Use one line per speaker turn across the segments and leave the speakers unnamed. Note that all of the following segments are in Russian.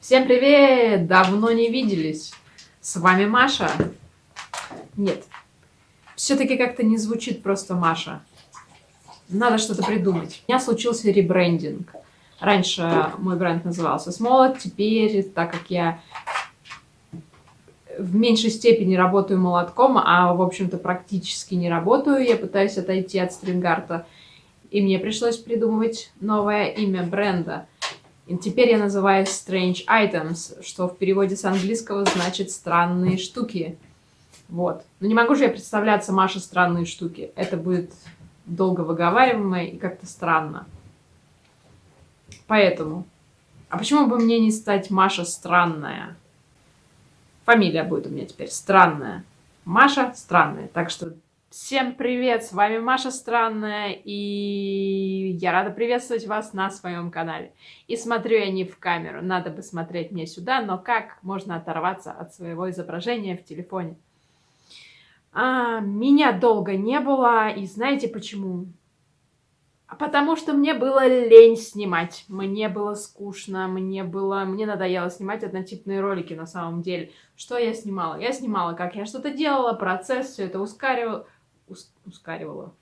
Всем привет! Давно не виделись. С вами Маша. Нет, все-таки как-то не звучит просто Маша. Надо что-то придумать. У меня случился ребрендинг. Раньше мой бренд назывался Смолот, теперь, так как я в меньшей степени работаю молотком, а, в общем-то, практически не работаю, я пытаюсь отойти от стрингарта, и мне пришлось придумывать новое имя бренда. И теперь я называюсь Strange Items, что в переводе с английского значит «странные штуки». Вот. Но не могу же я представляться Маша «странные штуки». Это будет долго выговариваемо и как-то странно. Поэтому. А почему бы мне не стать Маша Странная? Фамилия будет у меня теперь Странная. Маша Странная. Так что Всем привет, с вами Маша Странная, и я рада приветствовать вас на своем канале. И смотрю я не в камеру, надо бы смотреть мне сюда, но как можно оторваться от своего изображения в телефоне? А, меня долго не было, и знаете почему? Потому что мне было лень снимать, мне было скучно, мне было, мне надоело снимать однотипные ролики на самом деле. Что я снимала? Я снимала, как я что-то делала, процесс, все это ускоривала, ускоривала.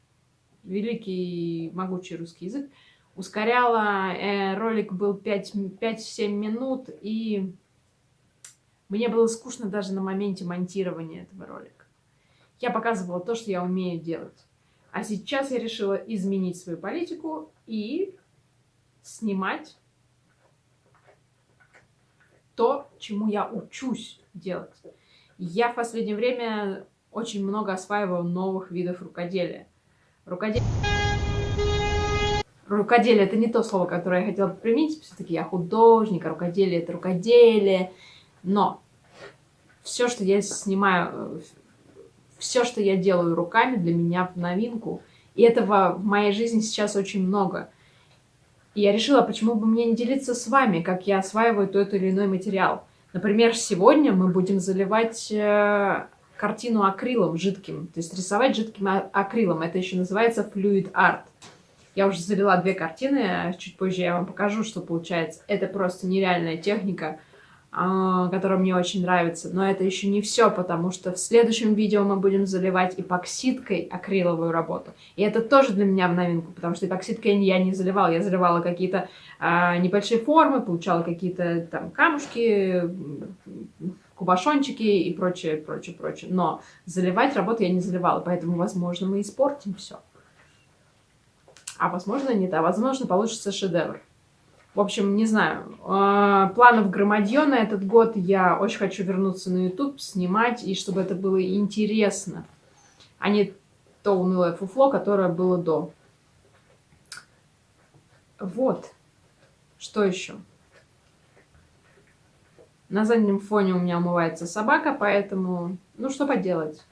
Великий могучий русский язык. Ускоряла. Э, ролик был 5-7 минут, и мне было скучно даже на моменте монтирования этого ролика. Я показывала то, что я умею делать. А сейчас я решила изменить свою политику и снимать то, чему я учусь делать. Я в последнее время очень много осваивал новых видов рукоделия. Рукоделие... Рукоделие – это не то слово, которое я хотела применить. Все-таки я художник, а рукоделие – это рукоделие. Но все, что я снимаю, все, что я делаю руками, для меня в новинку. И этого в моей жизни сейчас очень много. И я решила, почему бы мне не делиться с вами, как я осваиваю тот или иной материал. Например, сегодня мы будем заливать э, картину акрилом жидким. То есть рисовать жидким а, акрилом. Это еще называется fluid art. Я уже залила две картины, а чуть позже я вам покажу, что получается. Это просто нереальная техника, а, которая мне очень нравится. Но это еще не все, потому что в следующем видео мы будем заливать эпоксидкой акриловую работу. И это тоже для меня в новинку, потому что эпоксидкой я не заливала. Я заливала какие-то а, небольшие формы, получала какие-то там камушки, кубашончики и прочее, прочее, прочее. Но заливать работу я не заливала, поэтому, возможно, мы испортим все. А возможно, нет. А возможно, получится шедевр. В общем, не знаю. А, планов громадье на этот год. Я очень хочу вернуться на YouTube, снимать, и чтобы это было интересно, а не то унылое фуфло, которое было до. Вот. Что еще? На заднем фоне у меня умывается собака, поэтому, ну что поделать.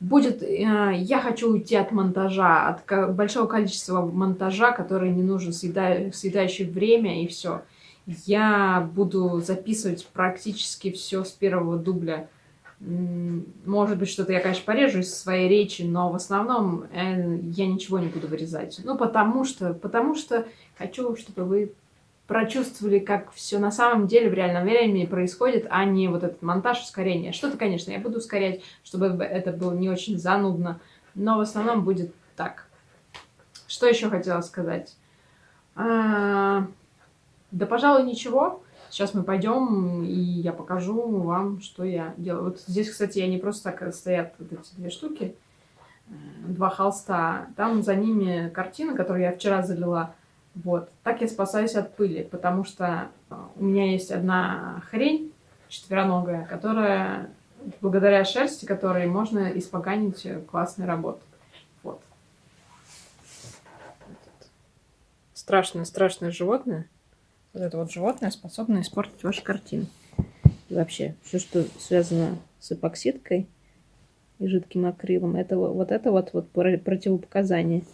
Будет, э, я хочу уйти от монтажа, от большого количества монтажа, который не нужен, съеда, съедающий время и все. Я буду записывать практически все с первого дубля. Может быть, что-то я, конечно, порежу из своей речи, но в основном э, я ничего не буду вырезать. Ну, потому что, потому что хочу, чтобы вы прочувствовали, как все на самом деле в реальном времени происходит, а не вот этот монтаж ускорения. Что-то, конечно, я буду ускорять, чтобы это было не очень занудно, но в основном будет так. Что еще хотела сказать? А, да, пожалуй, ничего. Сейчас мы пойдем, и я покажу вам, что я делаю. Вот здесь, кстати, я не просто так стоят вот эти две штуки, э, два холста. Там за ними картина, которую я вчера залила вот. Так я спасаюсь от пыли, потому что а, у меня есть одна хрень четвероногая, которая, благодаря шерсти которой можно испоганить классной работы. Вот. Страшное-страшное животное. Вот это вот животное способно испортить ваши картины. И вообще, все, что связано с эпоксидкой и жидким акрилом, это вот это вот, вот противопоказание.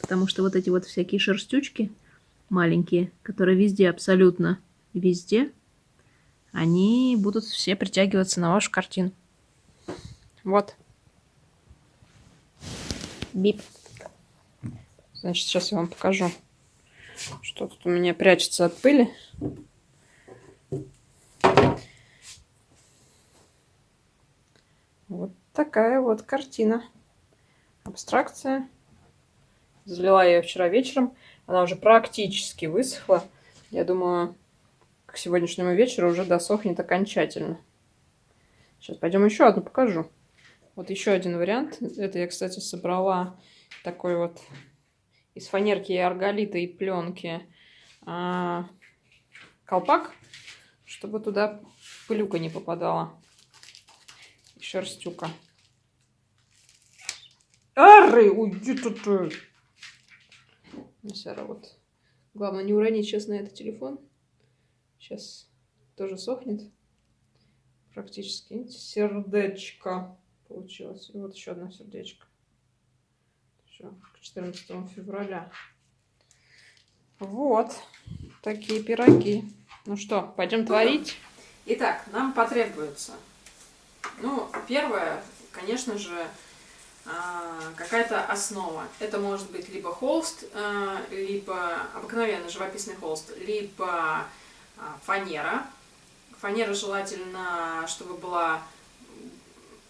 Потому что вот эти вот всякие шерстючки маленькие, которые везде абсолютно, везде, они будут все притягиваться на вашу картину. Вот. Бип. Значит, сейчас я вам покажу, что тут у меня прячется от пыли. Вот такая вот картина. Абстракция. Залила я ее вчера вечером. Она уже практически высохла. Я думаю, к сегодняшнему вечеру уже досохнет окончательно. Сейчас пойдем еще одну покажу. Вот еще один вариант. Это я, кстати, собрала такой вот из фанерки и арголита и пленки а, колпак, чтобы туда пылюка не попадала. И шерстюка. Ары, уйди тут. Сара, вот. Главное не уронить сейчас на этот телефон. Сейчас тоже сохнет. Практически. Сердечко получилось. И вот еще одно сердечко. Все, к 14 февраля. Вот. Такие пироги. Ну что, пойдем творить? Итак, нам потребуется, ну, первое, конечно же, какая-то основа. Это может быть либо холст, а, либо обыкновенный живописный холст, либо а, фанера. Фанера желательно, чтобы была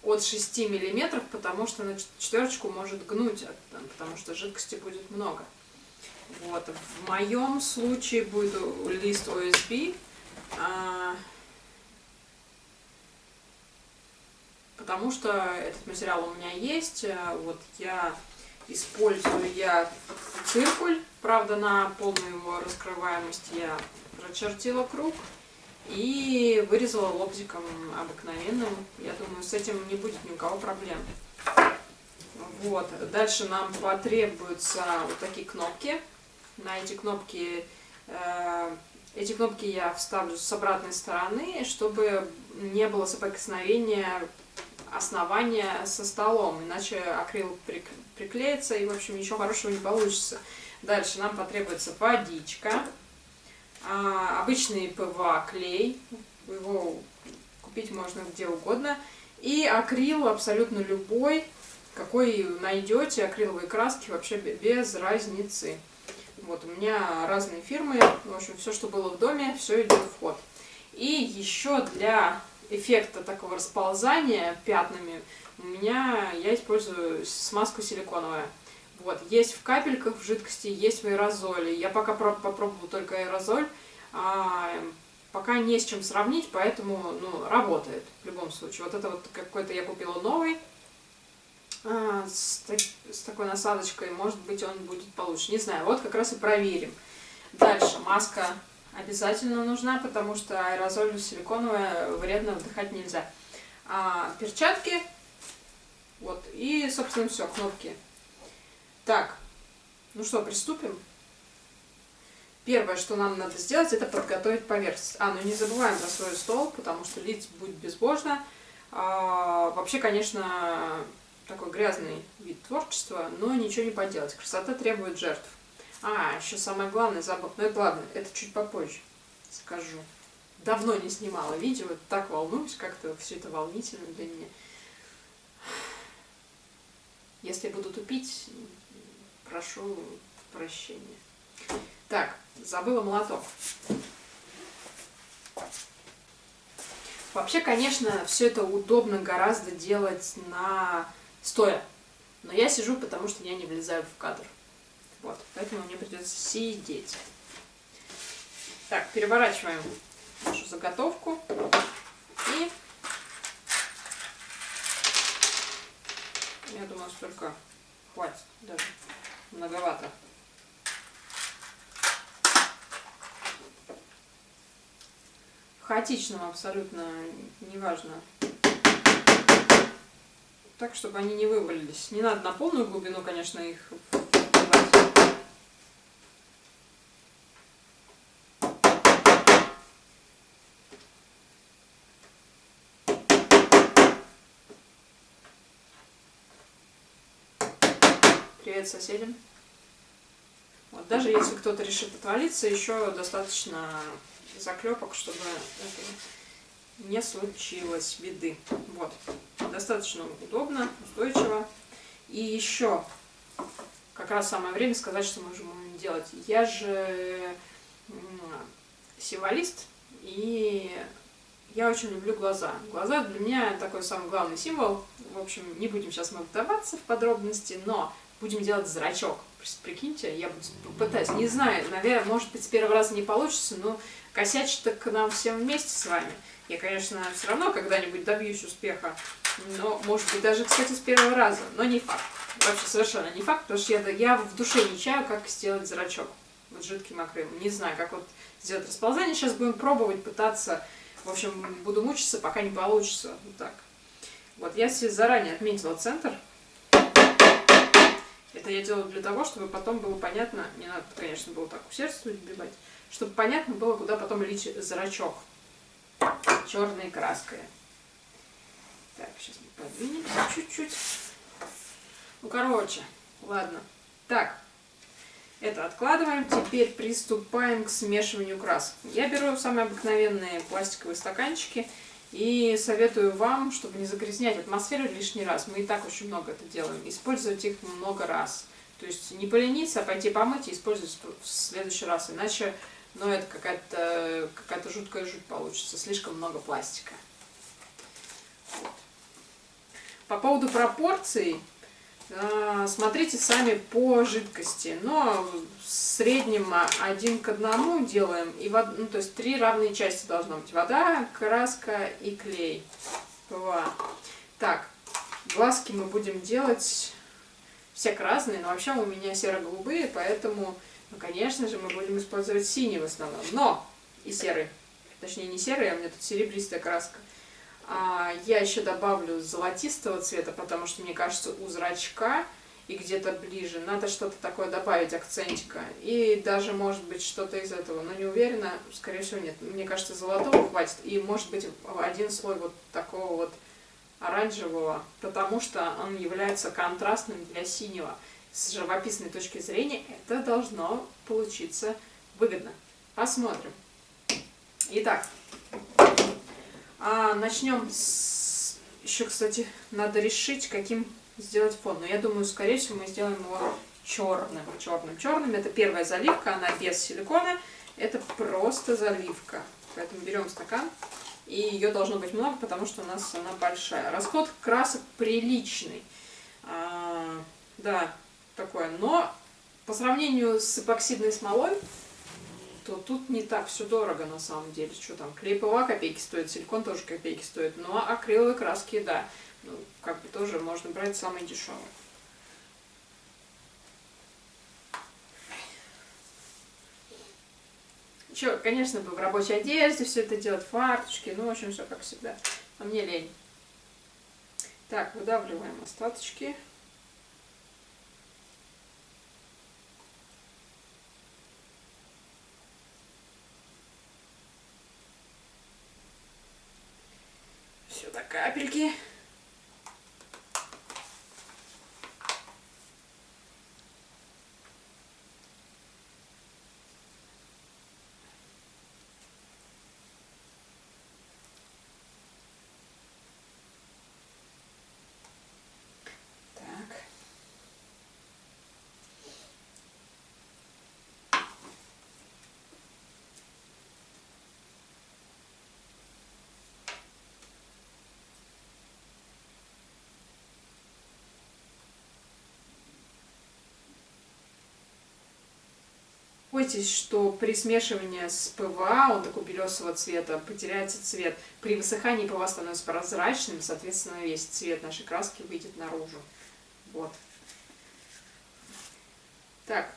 от 6 миллиметров, потому что на четверочку может гнуть, потому что жидкости будет много. Вот. В моем случае будет лист OSB. Потому что этот материал у меня есть. Э, вот я использую я циркуль, правда на полную его раскрываемость я прочертила круг и вырезала лобзиком обыкновенным. Я думаю, с этим не будет ни у кого проблем. Вот. Дальше нам потребуются вот такие кнопки. На эти кнопки, э, эти кнопки я вставлю с обратной стороны, чтобы не было соприкосновения основание со столом, иначе акрил приклеится и, в общем, ничего хорошего не получится. Дальше нам потребуется водичка, а, обычный ПВА клей, его купить можно где угодно, и акрил абсолютно любой, какой найдете, акриловые краски вообще без разницы. Вот, у меня разные фирмы, в общем, все, что было в доме, все идет в ход. И еще для эффекта такого расползания пятнами у меня, я использую смазку силиконовую. Вот, есть в капельках в жидкости, есть в аэрозоле. Я пока попробовала только аэрозоль, а, пока не с чем сравнить, поэтому, ну, работает в любом случае. Вот это вот какой-то я купила новый, а, с, с такой насадочкой, может быть, он будет получше. Не знаю, вот как раз и проверим. Дальше, маска обязательно нужна, потому что аэрозоль силиконовая вредно вдыхать нельзя. А, перчатки, вот, и, собственно, все, кнопки. Так, ну что, приступим? Первое, что нам надо сделать, это подготовить поверхность. А, ну не забываем про свой стол, потому что лить будет безбожно. А, вообще, конечно, такой грязный вид творчества, но ничего не поделать. Красота требует жертв. А, еще самое главное забыл. Ну это ладно, это чуть попозже скажу. Давно не снимала видео, так волнуюсь, как-то все это волнительно для меня. Если буду тупить, прошу прощения. Так, забыла молоток. Вообще, конечно, все это удобно гораздо делать на стоя. Но я сижу, потому что я не влезаю в кадр. Вот, поэтому мне придется сидеть. Так, переворачиваем нашу заготовку. И я думаю, столько хватит даже. Многовато. Хаотичным абсолютно, неважно. Так, чтобы они не вывалились. Не надо на полную глубину, конечно, их Привет соседям. Вот, даже если кто-то решит отвалиться, еще достаточно заклепок, чтобы это не случилось беды. Вот. Достаточно удобно, устойчиво. И еще как раз самое время сказать, что мы можем делать. Я же символист, и я очень люблю глаза. Глаза для меня такой самый главный символ. В общем, не будем сейчас мы вдаваться в подробности, но будем делать зрачок. Прикиньте, я пытаюсь, не знаю, наверное, может быть, с первого раза не получится, но косячить-то к нам всем вместе с вами. Я, конечно, все равно когда-нибудь добьюсь успеха, но, может быть, даже, кстати, с первого раза, но не факт. Вообще совершенно не факт, потому что я, я в душе не чаю, как сделать зрачок вот жидким акрилом. Не знаю, как вот сделать расползание. Сейчас будем пробовать, пытаться. В общем, буду мучиться, пока не получится. Вот так. Вот я себе заранее отметила центр. Это я делаю для того, чтобы потом было понятно, не надо, конечно, было так усердствовать, вбивать, чтобы понятно было, куда потом лить зрачок черной краской. Так, сейчас мы подвинемся чуть-чуть. Ну, короче, ладно. Так, это откладываем. Теперь приступаем к смешиванию красок. Я беру самые обыкновенные пластиковые стаканчики и советую вам, чтобы не загрязнять атмосферу лишний раз. Мы и так очень много это делаем. Использовать их много раз. То есть не полениться, а пойти помыть и использовать в следующий раз. Иначе ну, это какая-то какая, -то, жуткая жуть получится. Слишком много пластика. По поводу пропорций смотрите сами по жидкости. Но в среднем один к одному делаем. И вод... ну, то есть три равные части должно быть. Вода, краска и клей. ПВА. Так, глазки мы будем делать всяк разные. Но вообще у меня серо-голубые, поэтому, ну, конечно же, мы будем использовать синий в основном. Но и серый. Точнее, не серый, а у меня тут серебристая краска. А, я еще добавлю золотистого цвета, потому что, мне кажется, у зрачка и где-то ближе надо что-то такое добавить, акцентика. И даже, может быть, что-то из этого, но не уверена, скорее всего, нет. Мне кажется, золотого хватит. И, может быть, один слой вот такого вот оранжевого, потому что он является контрастным для синего. С живописной точки зрения это должно получиться выгодно. Посмотрим. Итак, а, начнем с... Еще, кстати, надо решить, каким сделать фон. Но я думаю, скорее всего, мы сделаем его черным. Черным. Черным. Это первая заливка, она без силикона. Это просто заливка. Поэтому берем стакан. И ее должно быть много, потому что у нас она большая. Расход красок приличный. А, да, такое. Но по сравнению с эпоксидной смолой, то тут не так все дорого на самом деле. Что там, клей ПВА копейки стоит, силикон тоже копейки стоит. Но акриловые краски, да, ну, как бы тоже можно брать самые дешевые. Еще, конечно, бы в рабочей одежде все это делать, фарточки, ну, в общем, все как всегда. А мне лень. Так, выдавливаем остаточки. Бойтесь, что при смешивании с ПВА, он такой белесого цвета, потеряется цвет. При высыхании ПВА становится прозрачным, соответственно, весь цвет нашей краски выйдет наружу. Вот. Так.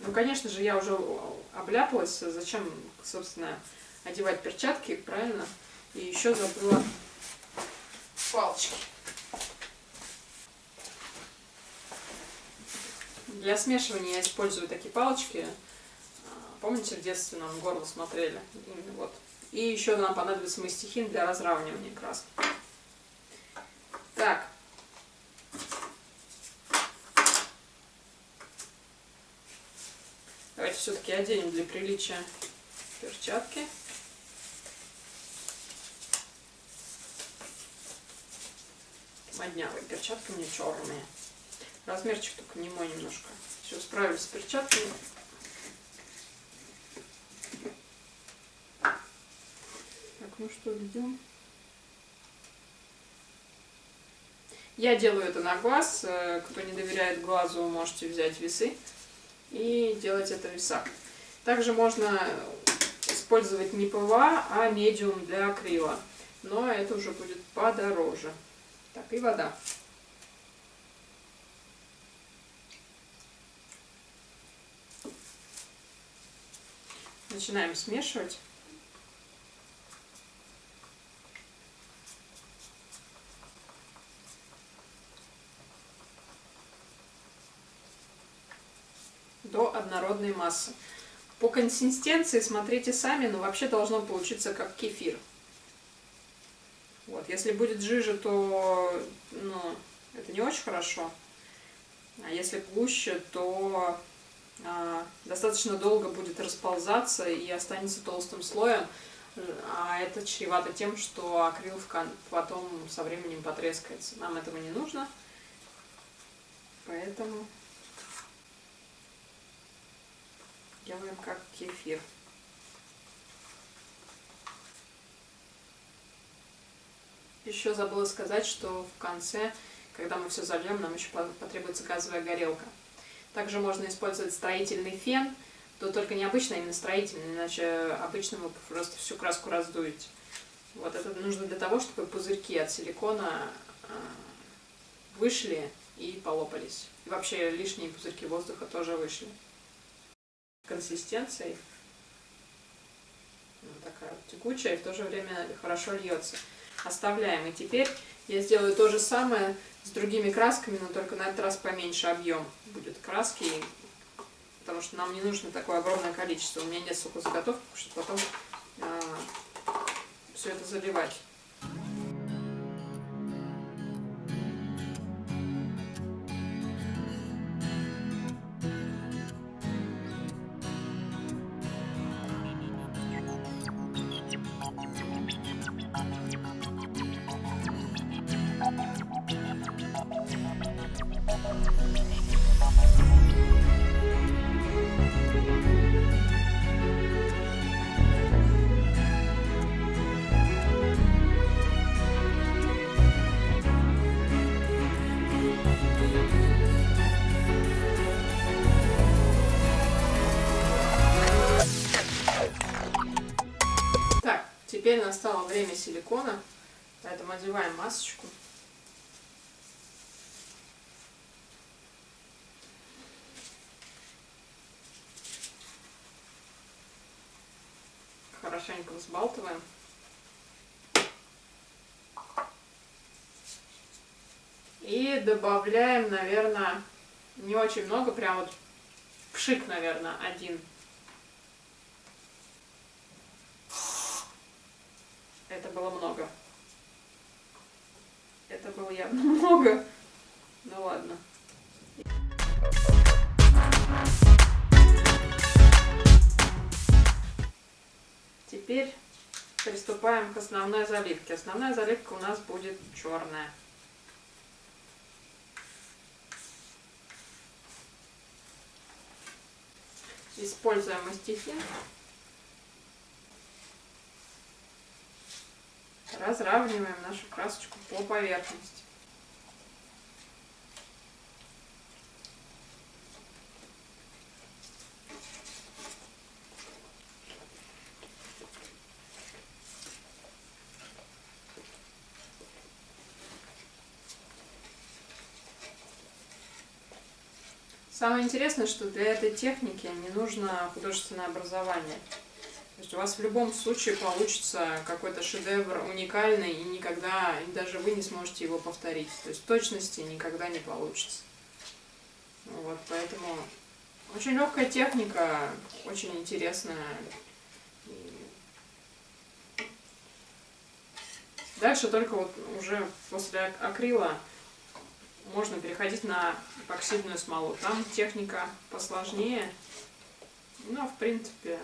Ну, конечно же, я уже обляпалась. Зачем, собственно, одевать перчатки, правильно? И еще забыла палочки. Для смешивания я использую такие палочки. Помните, в детстве нам горло смотрели? Вот. И еще нам понадобится мастихин для разравнивания краски. Так. Давайте все-таки оденем для приличия перчатки. Моднявые перчатки у меня черные. Размерчик только не мой немножко. Все, справились с перчатками. Ну что, ведем. Я делаю это на глаз. Э, кто не доверяет глазу, можете взять весы и делать это в весах. Также можно использовать не ПВА, а медиум для акрила. Но это уже будет подороже. Так, и вода. Начинаем смешивать. До однородной массы. По консистенции смотрите сами, но вообще должно получиться как кефир. Вот, если будет жиже, то ну, это не очень хорошо. А если гуще, то а, достаточно долго будет расползаться и останется толстым слоем. А это чревато тем, что акрил потом со временем потрескается. Нам этого не нужно. Поэтому делаем как кефир. Еще забыла сказать, что в конце, когда мы все зальем, нам еще потребуется газовая горелка. Также можно использовать строительный фен, то только не обычный, а именно строительный, иначе обычно вы просто всю краску раздуете. Вот это нужно для того, чтобы пузырьки от силикона а, вышли и полопались. И вообще лишние пузырьки воздуха тоже вышли консистенцией. Вот такая вот текучая и в то же время хорошо льется. Оставляем. И теперь я сделаю то же самое с другими красками, но только на этот раз поменьше объем будет краски, потому что нам не нужно такое огромное количество. У меня нет сухозаготовки, чтобы потом э, все это заливать. Настало время силикона, поэтому одеваем масочку. Хорошенько взбалтываем. И добавляем, наверное, не очень много, прям вот пшик, наверное, один Это было много. Это было явно много. Ну ладно. Теперь приступаем к основной заливке. Основная заливка у нас будет черная. Используем мастихин. Разравниваем нашу красочку по поверхности. Самое интересное, что для этой техники не нужно художественное образование. То есть у вас в любом случае получится какой-то шедевр уникальный, и никогда, даже вы не сможете его повторить. То есть точности никогда не получится. Вот, поэтому очень легкая техника, очень интересная. Дальше только вот уже после акрила можно переходить на эпоксидную смолу. Там техника посложнее, но в принципе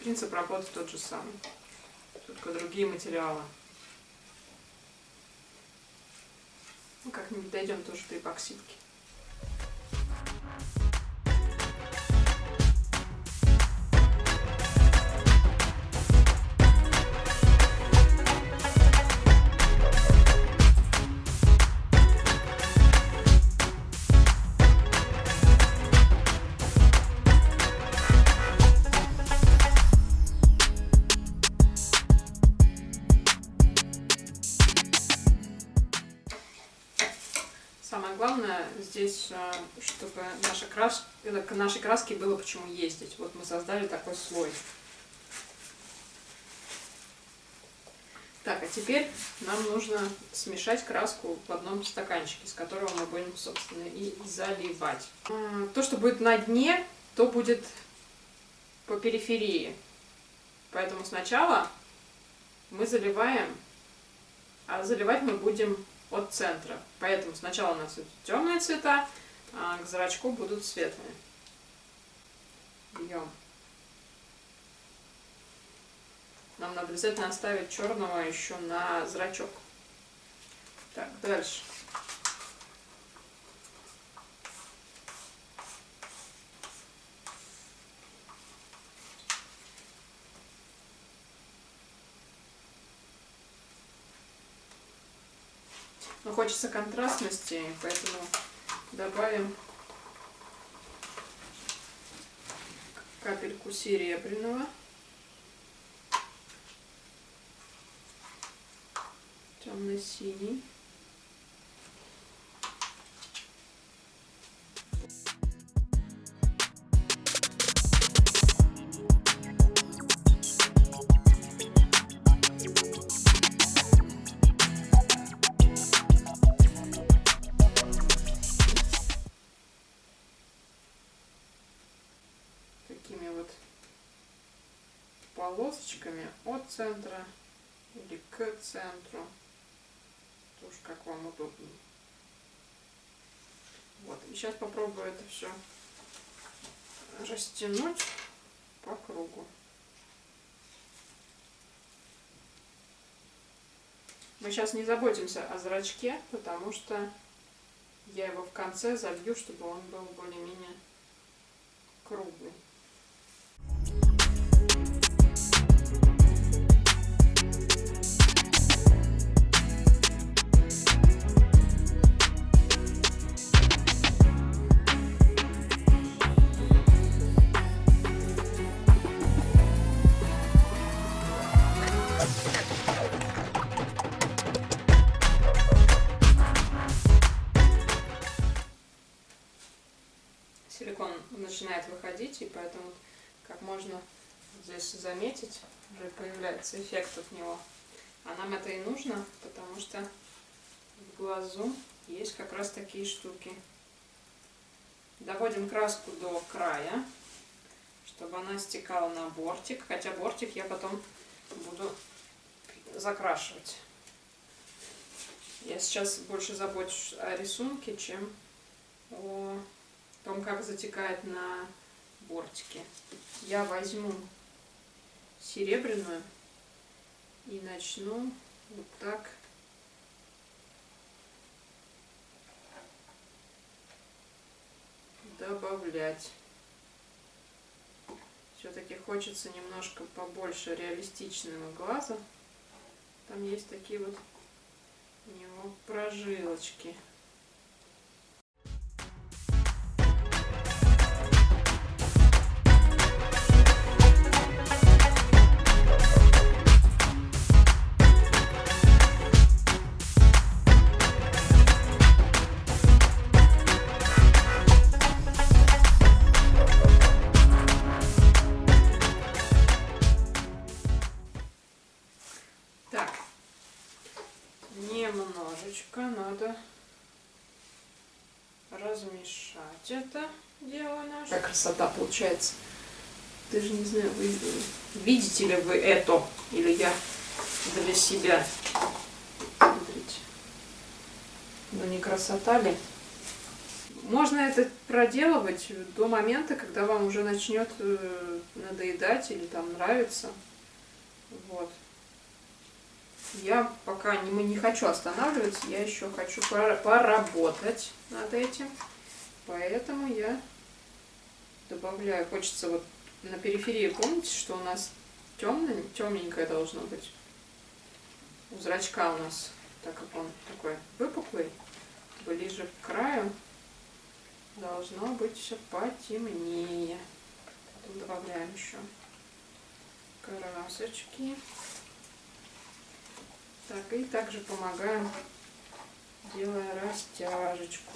Принцип работы тот же самый, только другие материалы. Ну, как-нибудь дойдем тоже до эпоксидки. Главное здесь, э, чтобы наша крас... к нашей краске было почему ездить. Вот мы создали такой слой. Так, а теперь нам нужно смешать краску в одном стаканчике, с которого мы будем, собственно, и заливать. А, то, что будет на дне, то будет по периферии. Поэтому сначала мы заливаем, а заливать мы будем от центра. Поэтому сначала у нас идут темные цвета, а к зрачку будут светлые. Бьем. Нам надо обязательно оставить черного еще на зрачок. Так, дальше. Но хочется контрастности, поэтому добавим капельку серебряного. темно-синий. Центра или к центру уж как вам удобнее. Вот, и сейчас попробую это все растянуть по кругу. Мы сейчас не заботимся о зрачке, потому что я его в конце забью, чтобы он был более-менее круглый. Заметить, уже появляется эффект от него. А нам это и нужно, потому что в глазу есть как раз такие штуки. Доводим краску до края, чтобы она стекала на бортик, хотя бортик я потом буду закрашивать. Я сейчас больше забочусь о рисунке, чем о том, как затекает на бортике. Я возьму серебряную и начну вот так добавлять. Все-таки хочется немножко побольше реалистичного глаза. Там есть такие вот у него прожилочки. Немножечко надо размешать это дело наше. Какая красота получается. Даже не знаю, вы видите ли вы это, или я для себя. Смотрите. Ну не красота ли? Можно это проделывать до момента, когда вам уже начнет э, надоедать или там нравится. Вот я пока не, не хочу останавливаться, я еще хочу поработать над этим. Поэтому я добавляю, хочется вот на периферии, помните, что у нас темное, темненькое должно быть. У зрачка у нас, так как он такой выпуклый, ближе к краю, должно быть все потемнее. Потом добавляем еще красочки. Так, и также помогаем делая растяжечку.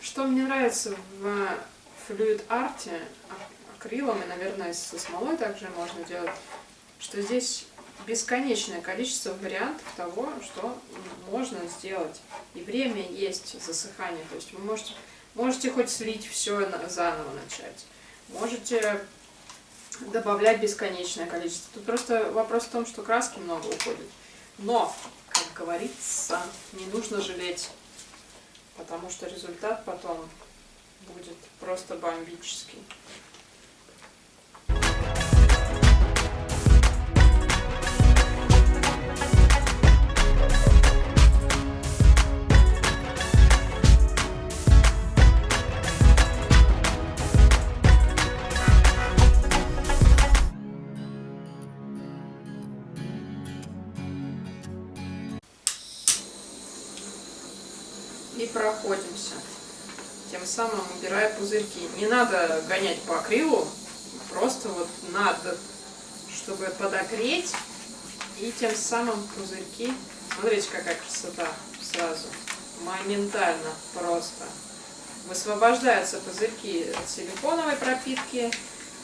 Что мне нравится в флюид арте, акрилом и, наверное, со смолой также можно делать, что здесь бесконечное количество вариантов того, что можно сделать. И время есть засыхание. То есть вы можете, можете хоть слить все заново начать. Можете добавлять бесконечное количество. Тут просто вопрос в том, что краски много уходит. Но, как говорится, не нужно жалеть, потому что результат потом будет просто бомбический. Пузырьки. Не надо гонять по акрилу, просто вот надо, чтобы подогреть, и тем самым пузырьки... Смотрите, какая красота сразу. Моментально просто. Высвобождаются пузырьки от силиконовой пропитки,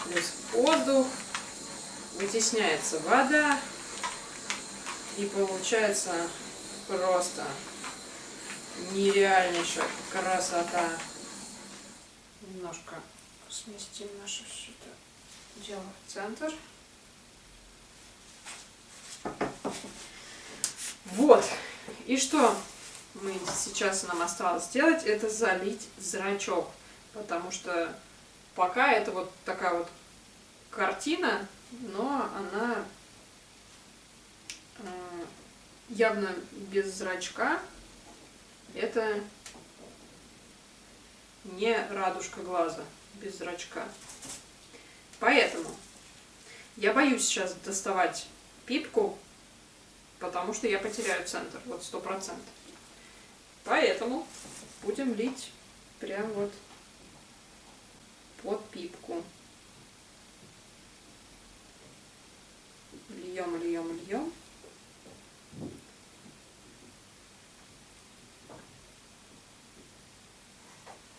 плюс воздух, вытесняется вода, и получается просто нереальнейшая красота. Немножко сместим наше все это дело в центр. Вот. И что мы сейчас нам осталось сделать, это залить зрачок. Потому что пока это вот такая вот картина, но она э, явно без зрачка, это не радужка глаза без зрачка. Поэтому я боюсь сейчас доставать пипку, потому что я потеряю центр, вот сто процентов. Поэтому будем лить прям вот под пипку. Льем, льем, льем.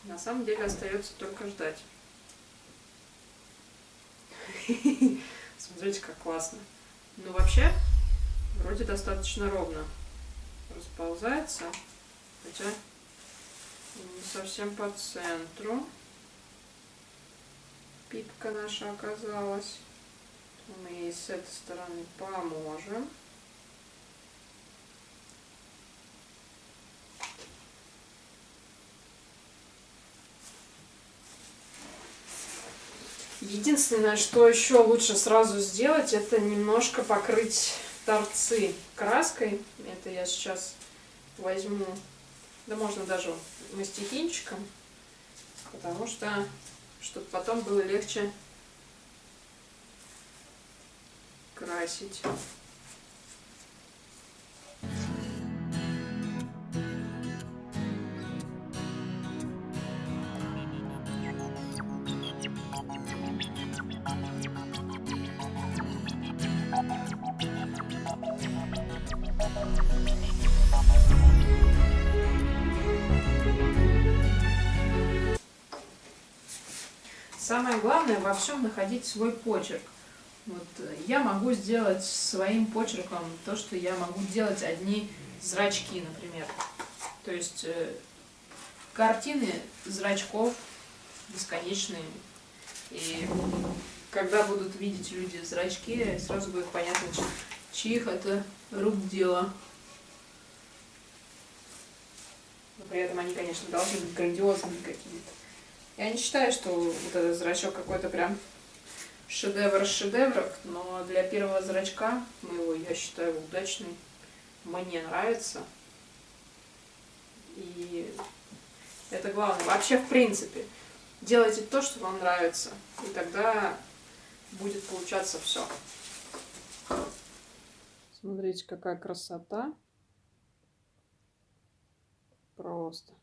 На самом деле остается только ждать. Смотрите, как классно. Ну, вообще, вроде достаточно ровно расползается, хотя не совсем по центру. Пипка наша оказалась. Мы ей с этой стороны поможем. Единственное, что еще лучше сразу сделать, это немножко покрыть торцы краской. Это я сейчас возьму, да можно даже мастихинчиком, потому что, чтобы потом было легче красить. Самое главное во всем находить свой почерк. Вот э, я могу сделать своим почерком то, что я могу делать одни зрачки, например. То есть э, картины зрачков бесконечные. И когда будут видеть люди зрачки, сразу будет понятно, чьих это рук дело. Но при этом они, конечно, должны быть грандиозными какими-то. Я не считаю, что вот этот зрачок какой-то прям шедевр шедевров, но для первого зрачка моего я считаю удачный. Мне нравится. И это главное. Вообще, в принципе, делайте то, что вам нравится. И тогда будет получаться все. Смотрите, какая красота. Просто.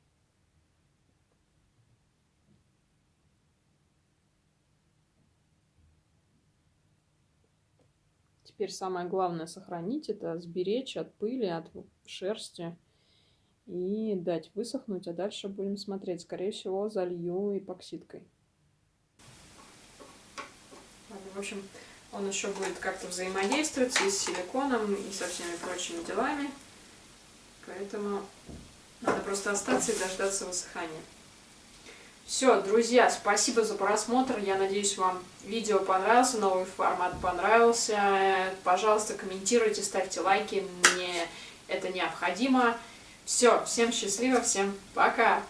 Теперь самое главное сохранить это, сберечь от пыли, от шерсти и дать высохнуть, а дальше будем смотреть. Скорее всего, залью эпоксидкой. В общем, он еще будет как-то взаимодействовать и с силиконом, и со всеми прочими делами. Поэтому надо просто остаться и дождаться высыхания. Все, друзья, спасибо за просмотр. Я надеюсь, вам видео понравился, новый формат понравился. Пожалуйста, комментируйте, ставьте лайки. Мне это необходимо. Все, всем счастливо, всем пока!